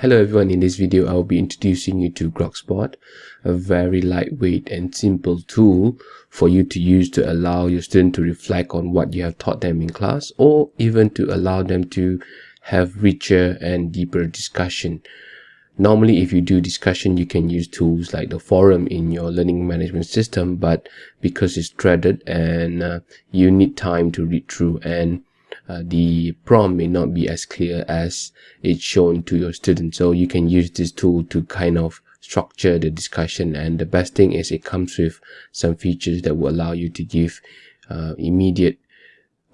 Hello everyone, in this video I will be introducing you to Grokspot, a very lightweight and simple tool for you to use to allow your student to reflect on what you have taught them in class or even to allow them to have richer and deeper discussion. Normally if you do discussion you can use tools like the forum in your learning management system but because it's threaded and uh, you need time to read through and uh, the prompt may not be as clear as it's shown to your students. So you can use this tool to kind of structure the discussion. And the best thing is it comes with some features that will allow you to give uh, immediate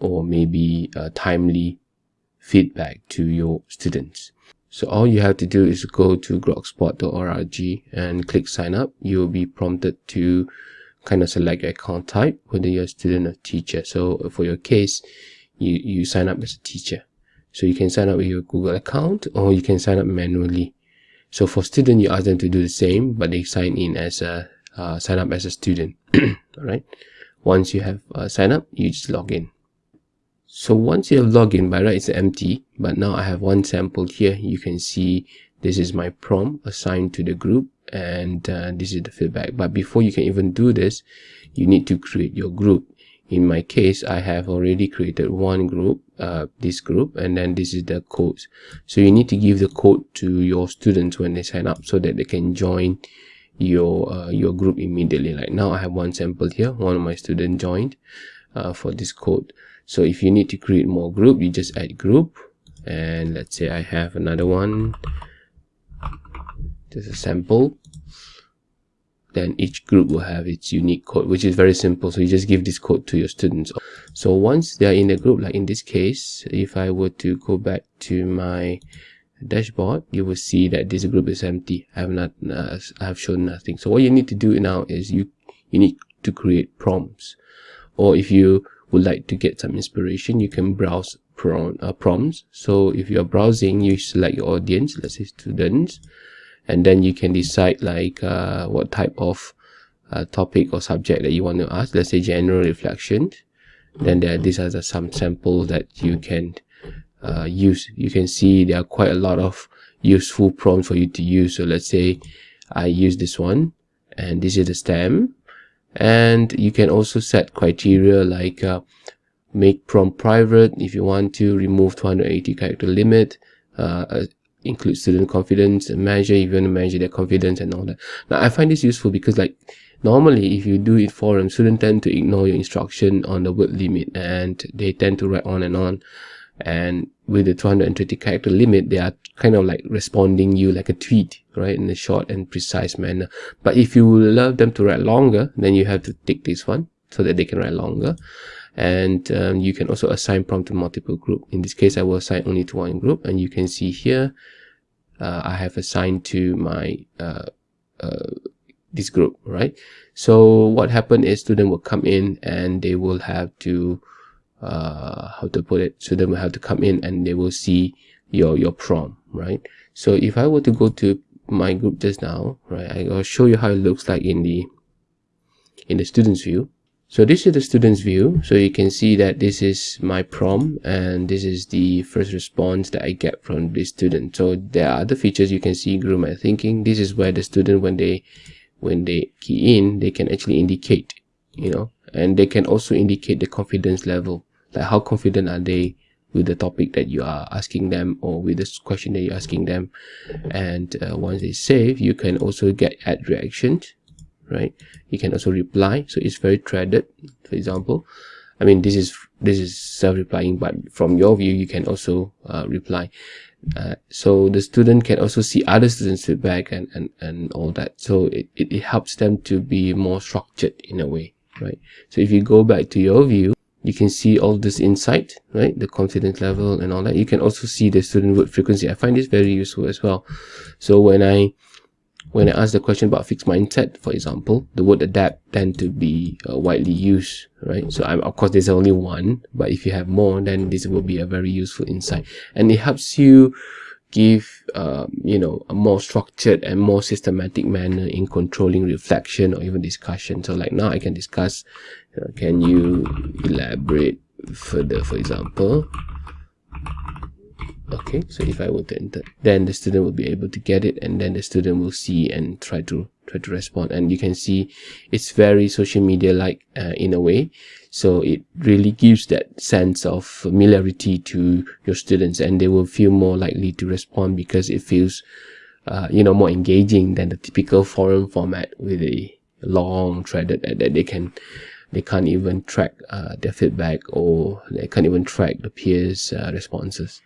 or maybe uh, timely feedback to your students. So all you have to do is go to grokspot.org and click sign up. You'll be prompted to kind of select your account type, whether you're a student or teacher. So for your case, you, you sign up as a teacher. So you can sign up with your Google account or you can sign up manually. So for student, you ask them to do the same, but they sign in as a, uh, sign up as a student. All right. Once you have uh, signed up, you just log in. So once you have logged in, by right, it's empty, but now I have one sample here. You can see this is my prompt assigned to the group and uh, this is the feedback. But before you can even do this, you need to create your group in my case i have already created one group uh, this group and then this is the codes. So you need to give the code to your students when they sign up so that they can join your uh, your group immediately. Like now i have one sample here one of my students joined uh, for this code. So if you need to create more group you just add group. And let's say i have another one. Just a sample then each group will have its unique code which is very simple. So you just give this code to your students. So once they are in a group like in this case if i were to go back to my dashboard you will see that this group is empty. I have not uh, i have shown nothing. So what you need to do now is you you need to create prompts. Or if you would like to get some inspiration you can browse prom, uh, prompts. So if you're browsing you select your audience let's say students and then you can decide like uh, what type of uh, topic or subject that you want to ask. Let's say general reflection. Then there these are the, some samples that you can uh, use. You can see there are quite a lot of useful prompts for you to use. So let's say I use this one and this is the stem. And you can also set criteria like uh, make prompt private. If you want to remove 280 character limit uh, include student confidence measure if you want to measure their confidence and all that. Now i find this useful because like normally if you do it forum students tend to ignore your instruction on the word limit and they tend to write on and on. And with the 230 character limit they are kind of like responding you like a tweet right in a short and precise manner. But if you love them to write longer then you have to take this one so that they can write longer and um, you can also assign prompt to multiple group in this case i will assign only to one group and you can see here uh, I have assigned to my uh, uh, this group, right? So what happened is student will come in and they will have to uh, how to put it. Student will have to come in and they will see your your prompt, right? So if I were to go to my group just now, right, I will show you how it looks like in the in the students view. So this is the student's view. So you can see that this is my prompt and this is the first response that I get from the student. So there are other features you can see grow my thinking. This is where the student when they when they key in, they can actually indicate, you know, and they can also indicate the confidence level. Like how confident are they with the topic that you are asking them or with the question that you're asking them. And uh, once they save, you can also get add reactions right? You can also reply. So it's very threaded for example. I mean this is this is self-replying but from your view you can also uh, reply. Uh, so the student can also see other students feedback and and, and all that. So it, it, it helps them to be more structured in a way right? So if you go back to your view you can see all this insight right? The confidence level and all that. You can also see the student word frequency. I find this very useful as well. So when i when I ask the question about fixed mindset, for example, the word adapt tend to be uh, widely used, right? So I'm, of course, there's only one, but if you have more, then this will be a very useful insight. And it helps you give, uh, you know, a more structured and more systematic manner in controlling reflection or even discussion. So like now I can discuss, uh, can you elaborate further, for example? Okay, so if i were to enter then the student will be able to get it and then the student will see and try to try to respond. And you can see it's very social media like uh, in a way. So it really gives that sense of familiarity to your students and they will feel more likely to respond because it feels uh, you know more engaging than the typical forum format with a long threaded that, that they can they can't even track uh, their feedback or they can't even track the peers uh, responses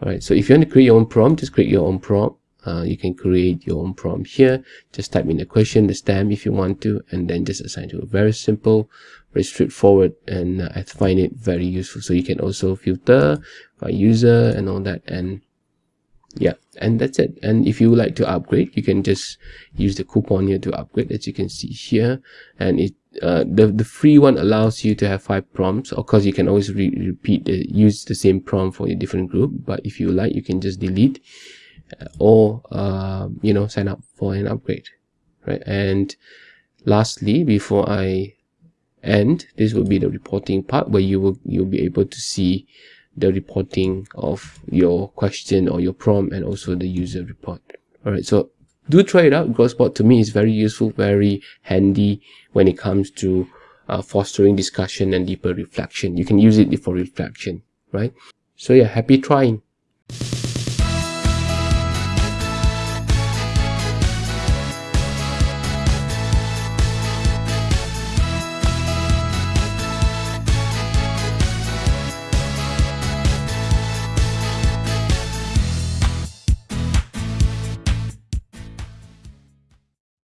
all right so if you want to create your own prompt just create your own prompt. Uh, you can create your own prompt here. Just type in the question the stamp if you want to and then just assign to it. Very simple very straightforward and uh, i find it very useful. So you can also filter by user and all that and yeah and that's it. And if you like to upgrade you can just use the coupon here to upgrade as you can see here. And it uh, the the free one allows you to have five prompts. Of course you can always re repeat the, use the same prompt for a different group but if you like you can just delete uh, or uh, you know sign up for an upgrade right? And lastly before i end this will be the reporting part where you will you'll be able to see the reporting of your question or your prompt and also the user report. All right so do try it out. Grokspot to me is very useful very handy when it comes to uh, fostering discussion and deeper reflection. You can use it for reflection right? So yeah happy trying